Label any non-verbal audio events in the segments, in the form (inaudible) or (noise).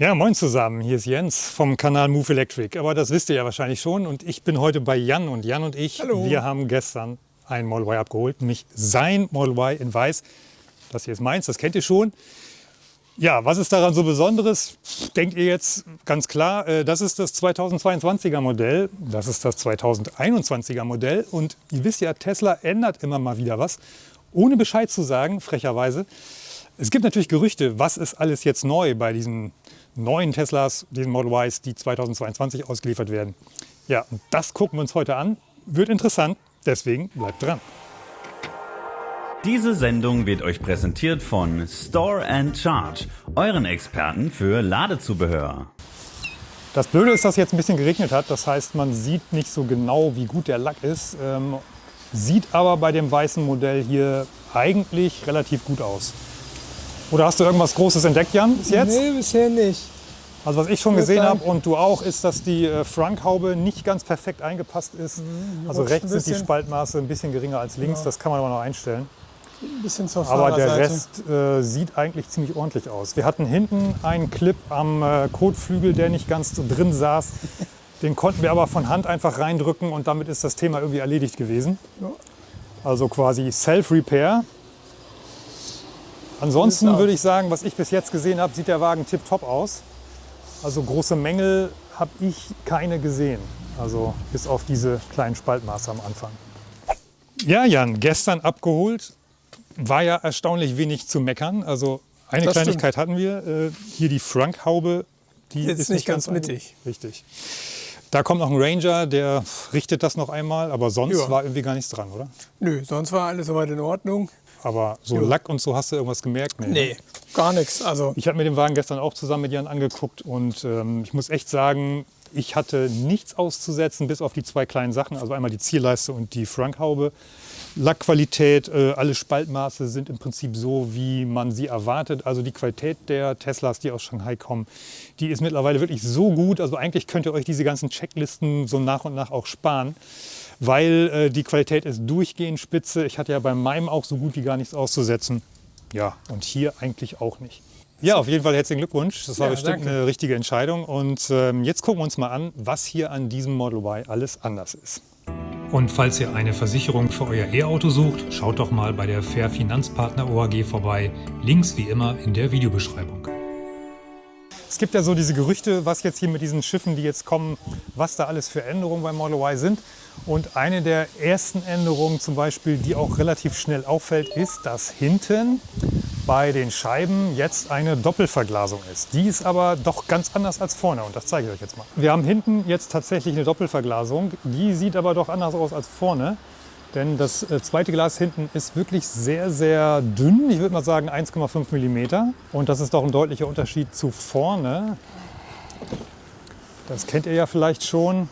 Ja, moin zusammen, hier ist Jens vom Kanal Move Electric. Aber das wisst ihr ja wahrscheinlich schon. Und ich bin heute bei Jan. Und Jan und ich, Hallo. wir haben gestern ein Model Y abgeholt, nämlich sein Model Y in weiß. Das hier ist meins, das kennt ihr schon. Ja, was ist daran so Besonderes? Denkt ihr jetzt ganz klar, äh, das ist das 2022er Modell, das ist das 2021er Modell. Und ihr wisst ja, Tesla ändert immer mal wieder was, ohne Bescheid zu sagen, frecherweise. Es gibt natürlich Gerüchte, was ist alles jetzt neu bei diesen neuen Teslas, diesen Model Ys, die 2022 ausgeliefert werden. Ja, und das gucken wir uns heute an. Wird interessant, deswegen bleibt dran. Diese Sendung wird euch präsentiert von Store and Charge, euren Experten für Ladezubehör. Das Blöde ist, dass jetzt ein bisschen geregnet hat. Das heißt, man sieht nicht so genau, wie gut der Lack ist. Ähm, sieht aber bei dem weißen Modell hier eigentlich relativ gut aus. Oder hast du irgendwas Großes entdeckt, Jan, bis jetzt? Nee, bisher nicht. Also was ich schon gesehen habe und du auch, ist, dass die äh, Fronthaube nicht ganz perfekt eingepasst ist. die also rechts sind die. Spaltmaße ein bisschen geringer als links. Das kann man aber noch einstellen. Ein bisschen zur Aber der. Rest äh, sieht eigentlich ziemlich ordentlich aus. Wir hatten hinten einen Clip am äh, Kotflügel, der nicht ganz so drin saß. Den konnten wir aber von Hand einfach reindrücken und damit ist das Thema irgendwie erledigt gewesen. Ja. Also quasi Self-Repair. Ansonsten würde ich sagen, was ich bis jetzt gesehen habe, sieht der Wagen tipptopp aus. Also große Mängel habe ich keine gesehen. Also bis auf diese kleinen Spaltmaße am Anfang. Ja, Jan, gestern abgeholt. War ja erstaunlich wenig zu meckern. Also eine Das Kleinigkeit hatten wir. Äh, hier die Frankhaube. Die Sitzt ist nicht ganz einge- mittig. Richtig. Da kommt noch ein Ranger, der richtet das noch einmal. Aber sonst Ja. war irgendwie gar nichts dran, oder? Nö, sonst war alles soweit in Ordnung. Aber so Ja. Lack und so hast du irgendwas gemerkt? Nee, gar nichts. Also Ich habe mir den Wagen gestern auch zusammen mit Jan angeguckt und ähm, ich muss echt sagen, ich hatte nichts auszusetzen, bis auf die zwei kleinen Sachen. Also einmal die Zierleiste und die Frankhaube. Lackqualität, äh, alle Spaltmaße sind im Prinzip so, wie man sie erwartet. Also die Qualität der Teslas, die aus Shanghai kommen, die ist mittlerweile wirklich so gut. Also eigentlich könnt ihr euch diese ganzen Checklisten so nach und nach auch sparen, weil äh, die Qualität ist durchgehend spitze. Ich hatte ja bei meinem auch so gut wie gar nichts auszusetzen. Ja, und hier eigentlich auch nicht. Ja, auf jeden Fall herzlichen Glückwunsch. Das war Ja, bestimmt danke. eine richtige Entscheidung. Und ähm, jetzt gucken wir uns mal an, was hier an diesem Model Y alles anders ist. Und falls ihr eine Versicherung für euer E-Auto sucht, schaut doch mal bei der Fair Finanzpartner OAG vorbei. Links wie immer in der Videobeschreibung. Es gibt ja so diese Gerüchte, was jetzt hier mit diesen Schiffen, die jetzt kommen, was da alles für Änderungen beim Model Y sind. Und eine der ersten Änderungen zum Beispiel, die auch relativ schnell auffällt, ist, dass hinten bei den Scheiben jetzt eine Doppelverglasung ist. Die ist aber doch ganz anders als vorne und das zeige ich euch jetzt mal. Wir haben hinten jetzt tatsächlich eine Doppelverglasung. Die sieht aber doch anders aus als vorne. Denn das äh, zweite Glas hinten ist wirklich sehr, sehr dünn. Ich würde mal sagen 1,5 mm. Und das ist doch ein deutlicher Unterschied zu vorne. Das kennt ihr ja vielleicht schon.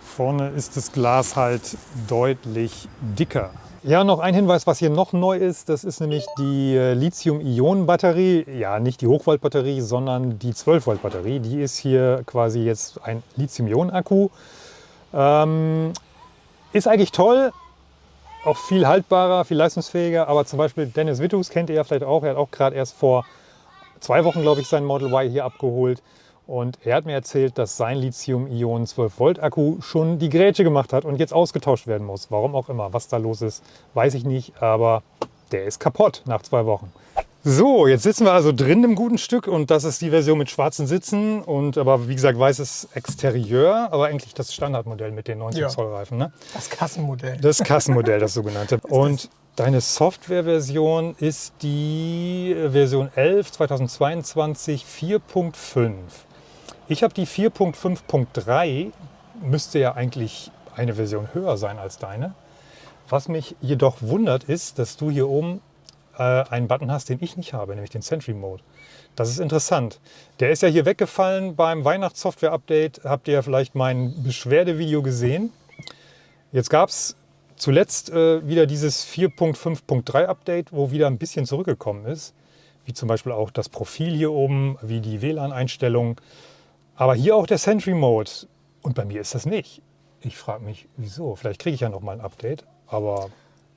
Vorne ist das Glas halt deutlich dicker. Ja, noch ein Hinweis, was hier noch neu ist, das ist nämlich die äh, Lithium-Ionen-Batterie. Ja, nicht die Hochvolt-Batterie, sondern die 12-Volt-Batterie. Die ist hier quasi jetzt ein Lithium-Ionen-Akku. Ähm, ist eigentlich toll, auch viel haltbarer, viel leistungsfähiger. Aber zum Beispiel Dennis Wittus kennt ihr ja vielleicht auch. Er hat auch gerade erst vor zwei Wochen, glaube ich, sein Model Y hier abgeholt. Und er hat mir erzählt, dass sein Lithium-Ionen 12-Volt-Akku schon die Grätsche gemacht hat und jetzt ausgetauscht werden muss. Warum auch immer. Was da los ist, weiß ich nicht. Aber der ist kaputt nach zwei Wochen. So, jetzt sitzen wir also drin im guten Stück und das ist die Version mit schwarzen Sitzen und aber wie gesagt weißes Exterieur, aber eigentlich das Standardmodell mit den 19 Ja. Zoll Reifen. Ne? das Kassenmodell. Das Kassenmodell, das sogenannte. (laughs) Und deine Softwareversion ist die Version 11 2022 4.5. Ich habe die 4.5.3, müsste ja eigentlich eine Version höher sein als deine. Was mich jedoch wundert, ist, dass du hier oben äh, einen Button hast, den ich nicht habe, nämlich den Sentry Mode. Das ist interessant. Der ist ja hier weggefallen beim Weihnachtssoftware-Update. Habt ihr ja vielleicht mein Beschwerdevideo gesehen. Jetzt gab es zuletzt äh, wieder dieses 4.5.3 Update, wo wieder ein bisschen zurückgekommen ist. Wie zum Beispiel auch das Profil hier oben, wie die WLAN-Einstellungen. Aber hier auch der Sentry Mode. Und bei mir ist das nicht. Ich frage mich, wieso. Vielleicht kriege ich ja noch mal ein Update. Aber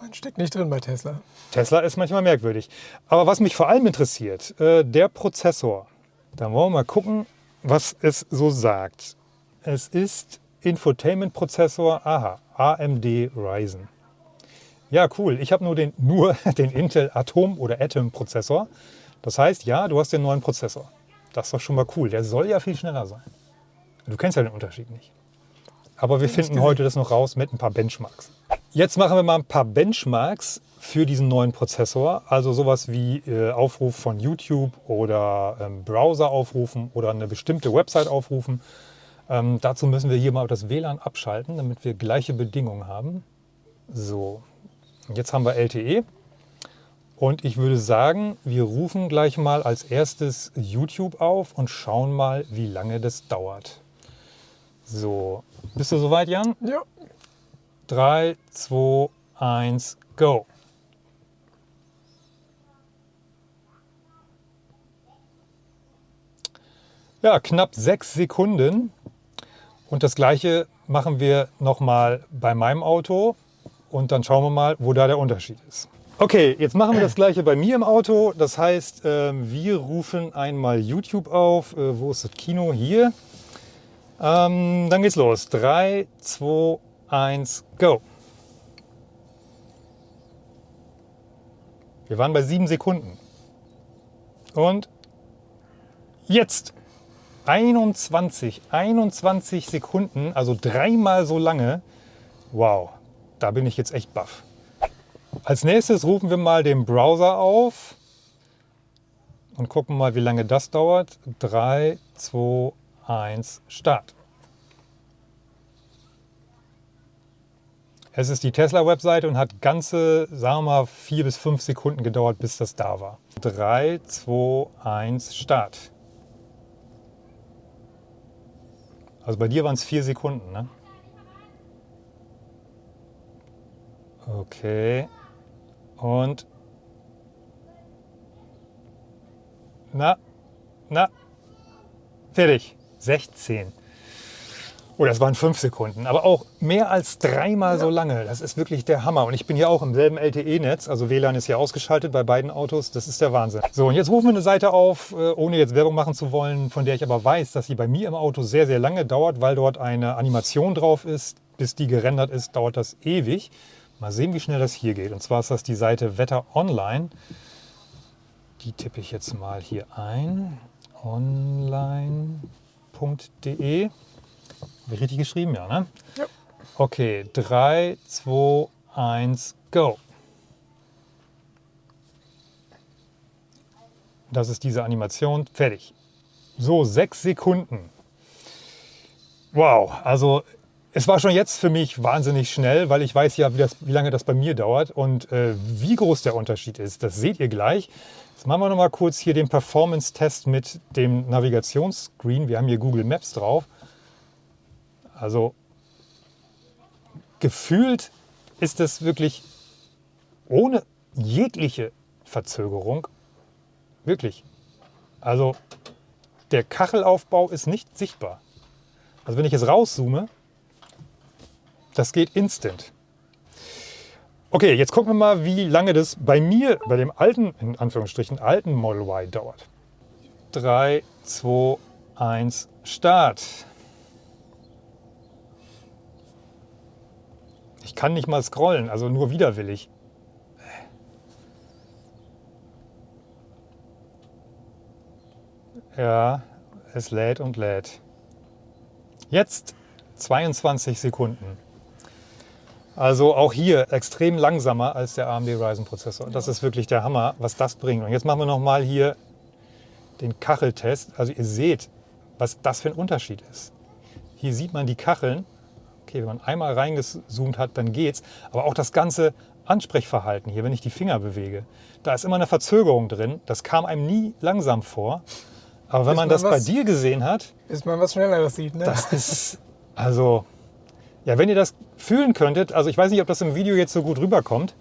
Man steckt nicht drin bei Tesla. Tesla ist manchmal merkwürdig. Aber was mich vor allem interessiert, äh, der Prozessor. Dann wollen wir mal gucken, was es so sagt. Es ist Infotainment-Prozessor, aha, AMD Ryzen. Ja, cool. Ich habe nur den, (laughs) nur den Intel Atom- oder Atom-Prozessor. Das heißt, ja, du hast den neuen Prozessor. Das ist doch schon mal cool. Der soll ja viel schneller sein. Du kennst ja den Unterschied nicht. Aber wir finden heute das noch raus mit ein paar Benchmarks. Jetzt machen wir mal ein paar Benchmarks für diesen neuen Prozessor. Also sowas wie äh, Aufruf von YouTube oder ähm, Browser aufrufen oder eine bestimmte Website aufrufen. Ähm, dazu müssen wir hier mal das WLAN abschalten, damit wir gleiche Bedingungen haben. So, jetzt haben wir LTE. Und ich würde sagen, wir rufen gleich mal als erstes YouTube auf und schauen mal, wie lange das dauert. So, bist du soweit, Jan? Ja. 3, 2, 1, go. Ja, knapp sechs Sekunden. Und das gleiche machen wir nochmal bei meinem Auto. Und dann schauen wir mal, wo da der Unterschied ist. Okay, jetzt machen wir das gleiche bei mir im Auto. Das heißt, ähm, wir rufen einmal YouTube auf. Äh, wo ist das Kino? Hier. Ähm, dann geht's los. 3, 2, 1, go. Wir waren bei sieben Sekunden. Und jetzt 21, 21 Sekunden, also dreimal so lange. Wow, da bin ich jetzt echt baff. Als nächstes rufen wir mal den Browser auf und gucken mal, wie lange das dauert. 3, 2, 1, Start. Es ist die Tesla-Webseite und hat ganze, sagen wir mal, vier bis fünf Sekunden gedauert, bis das da war. 3, 2, 1, Start. Also bei dir waren es vier Sekunden, ne? Okay. Und. Na, na, fertig. 16. Oh, das waren fünf Sekunden, aber auch mehr als dreimal so lange. Das ist wirklich der Hammer. Und ich bin hier auch im selben LTE-Netz, also WLAN ist hier ausgeschaltet bei beiden Autos. Das ist der Wahnsinn. So, und jetzt rufen wir eine Seite auf, äh, ohne jetzt Werbung machen zu wollen, von der ich aber weiß, dass sie bei mir im Auto sehr, sehr lange dauert, weil dort eine Animation drauf ist. Bis die gerendert ist, dauert das ewig. Mal sehen, wie schnell das hier geht. Und zwar ist das die Seite Wetter Online. Die tippe ich jetzt mal hier ein. Online.de. Habe ich richtig geschrieben, ja, ne? Ja. Okay, 3, 2, 1, go. Das ist diese Animation. Fertig. So, sechs Sekunden. Wow, also es war schon jetzt für mich wahnsinnig schnell, weil ich weiß ja, wie, das, wie lange das bei mir dauert und äh, wie groß der Unterschied ist. Das seht ihr gleich. Jetzt machen wir noch mal kurz hier den Performance-Test mit dem Navigationsscreen. Wir haben hier Google Maps drauf. Also gefühlt ist es wirklich ohne jegliche Verzögerung. Wirklich. Also der Kachelaufbau ist nicht sichtbar. Also wenn ich jetzt rauszoome, das geht instant. Okay, jetzt gucken wir mal, wie lange das bei mir, bei dem alten, in Anführungsstrichen, alten Model Y dauert. 3, 2, 1, Start. Ich kann nicht mal scrollen, also nur widerwillig. Ja, es lädt und lädt. Jetzt 22 Sekunden. Also auch hier extrem langsamer als der AMD Ryzen Prozessor. Das ist wirklich der Hammer, was das bringt. Und jetzt machen wir noch mal hier den Kacheltest. Also ihr seht, was das für ein Unterschied ist. Hier sieht man die Kacheln. Okay, wenn man einmal reingezoomt hat, dann geht's. Aber auch das ganze Ansprechverhalten hier, wenn ich die Finger bewege, da ist immer eine Verzögerung drin. Das kam einem nie langsam vor. Aber wenn man man das bei was- dir gesehen hat, Bis man was Schnelleres sieht, ne? das ist, also, ja, wenn ihr das fühlen könntet, also ich weiß nicht, ob das im Video jetzt so gut rüberkommt,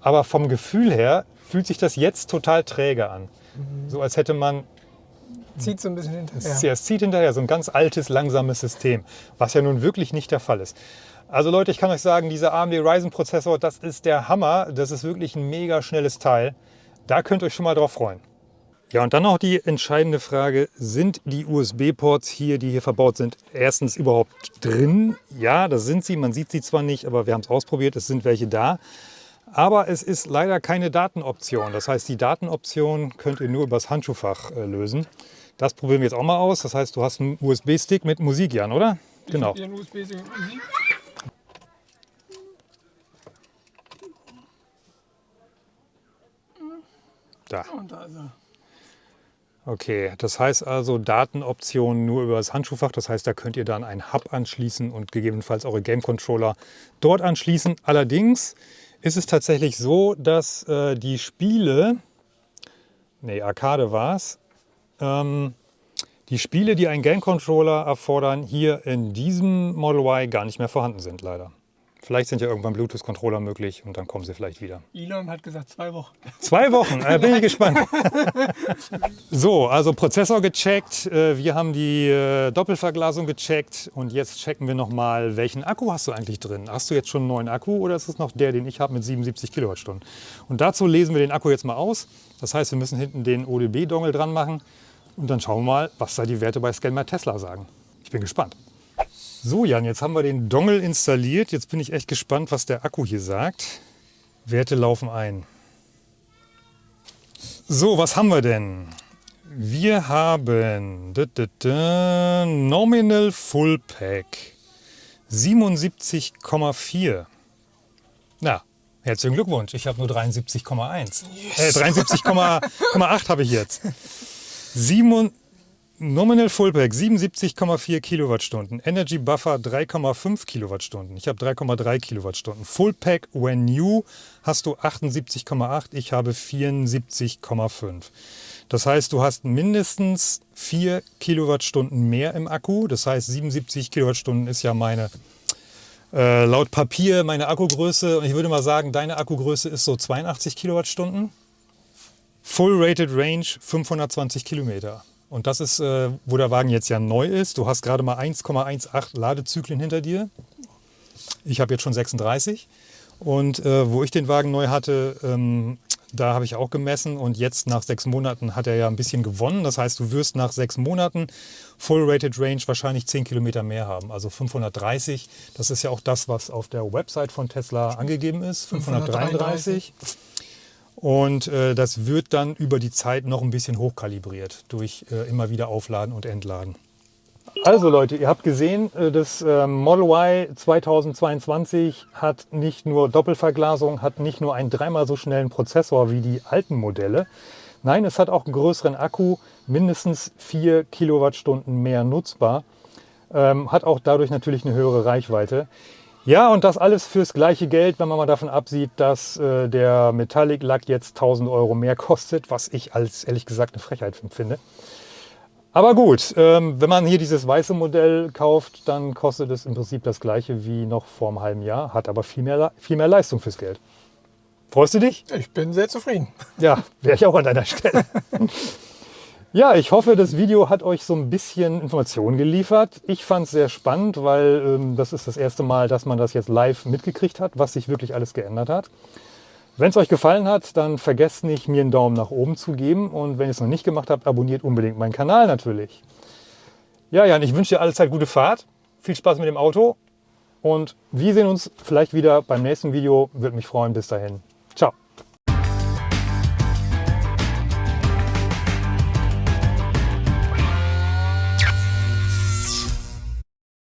aber vom Gefühl her fühlt sich das jetzt total träge an. So als hätte man, Zieht so ein bisschen hinterher. es zieht hinterher, so ein ganz altes, langsames System, was ja nun wirklich nicht der Fall ist. Also Leute, ich kann euch sagen, dieser AMD Ryzen Prozessor, das ist der Hammer. Das ist wirklich ein mega schnelles Teil. Da könnt ihr euch schon mal drauf freuen. Ja, und dann noch die entscheidende Frage, sind die USB-Ports hier, die hier verbaut sind, erstens überhaupt drin? Ja, das sind sie, man sieht sie zwar nicht, aber wir haben es ausprobiert, es sind welche da. Aber es ist leider keine Datenoption. Das heißt, die Datenoption könnt ihr nur übers Handschuhfach äh, lösen. Das probieren wir jetzt auch mal aus. Das heißt, du hast einen USB-Stick mit Musik, Jan, oder? Genau. Hier ein USB-Stick mit Musik. Da. Und da ist er. Okay, das heißt also Datenoptionen nur über das Handschuhfach. Das heißt, da könnt ihr dann einen Hub anschließen und gegebenenfalls eure Game Controller dort anschließen. Allerdings ist es tatsächlich so, dass äh, die Spiele, nee, Arcade war es, ähm, die Spiele, die einen Game Controller erfordern, hier in diesem Model Y gar nicht mehr vorhanden sind, leider. Vielleicht sind ja irgendwann Bluetooth-Controller möglich und dann kommen sie vielleicht wieder. Elon hat gesagt zwei Wochen. Zwei Wochen, äh, bin ich (laughs) gespannt. so, also Prozessor gecheckt, äh, wir haben die äh, Doppelverglasung gecheckt und jetzt checken wir nochmal, welchen Akku hast du eigentlich drin? Hast du jetzt schon einen neuen Akku oder ist es noch der, den ich habe mit 77 Kilowattstunden? Und dazu lesen wir den Akku jetzt mal aus. Das heißt, wir müssen hinten den ODB-Dongle dran machen und dann schauen wir mal, was da die Werte bei Scanmer Tesla sagen. Ich bin gespannt. So Jan, jetzt haben wir den Dongle installiert. Jetzt bin ich echt gespannt, was der Akku hier sagt. Werte laufen ein. So, was haben wir denn? Wir haben da, da, da, Nominal Full Pack 77,4. Na, herzlichen Glückwunsch. Ich habe nur 73,1. Äh, 73,8 habe ich jetzt. 7, Nominal Fullpack 77,4 Kilowattstunden, Energy Buffer 3,5 Kilowattstunden. Ich habe 3,3 Kilowattstunden. Fullpack when new hast du 78,8, ich habe 74,5. Das heißt, du hast mindestens 4 Kilowattstunden mehr im Akku. Das heißt, 77 Kilowattstunden ist ja meine, äh, laut Papier meine Akkugröße. Und ich würde mal sagen, deine Akkugröße ist so 82 Kilowattstunden. Full Rated Range 520 Kilometer. Und das ist, äh, wo der Wagen jetzt ja neu ist. Du hast gerade mal 1,18 Ladezyklen hinter dir. Ich habe jetzt schon 36. Und äh, wo ich den Wagen neu hatte, ähm, da habe ich auch gemessen und jetzt nach sechs Monaten hat er ja ein bisschen gewonnen. Das heißt, du wirst nach sechs Monaten Full Rated Range wahrscheinlich 10 Kilometer mehr haben, also 530. Das ist ja auch das, was auf der Website von Tesla angegeben ist, 533. 533. Und äh, das wird dann über die Zeit noch ein bisschen hochkalibriert durch äh, immer wieder Aufladen und Entladen. Also Leute, ihr habt gesehen, äh, das ähm, Model Y 2022 hat nicht nur Doppelverglasung, hat nicht nur einen dreimal so schnellen Prozessor wie die alten Modelle. Nein, es hat auch einen größeren Akku, mindestens 4 Kilowattstunden mehr nutzbar. Ähm, hat auch dadurch natürlich eine höhere Reichweite. Ja, und das alles fürs gleiche Geld, wenn man mal davon absieht, dass äh, der Metallic Lack jetzt 1000 Euro mehr (laughs) kostet, was ich als ehrlich gesagt eine Frechheit finde. Aber gut, ähm, wenn man hier dieses weiße Modell kauft, dann kostet es im Prinzip das gleiche wie noch vor einem halben Jahr, hat aber viel mehr, viel mehr Leistung fürs Geld. Freust du dich? Ich bin sehr zufrieden. Ja, wäre ich auch an deiner Stelle. (laughs) Ja, ich hoffe, das Video hat euch so ein bisschen Informationen geliefert. Ich fand es sehr spannend, weil ähm, das ist das erste Mal, dass man das jetzt live mitgekriegt hat, was sich wirklich alles geändert hat. Wenn es euch gefallen hat, dann vergesst nicht, mir einen Daumen nach oben zu geben. Und wenn ihr es noch nicht gemacht habt, abonniert unbedingt meinen Kanal natürlich. Ja, Jan, ich wünsche dir allezeit gute Fahrt. Viel Spaß mit dem Auto. Und wir sehen uns vielleicht wieder beim nächsten Video. Würde mich freuen. Bis dahin.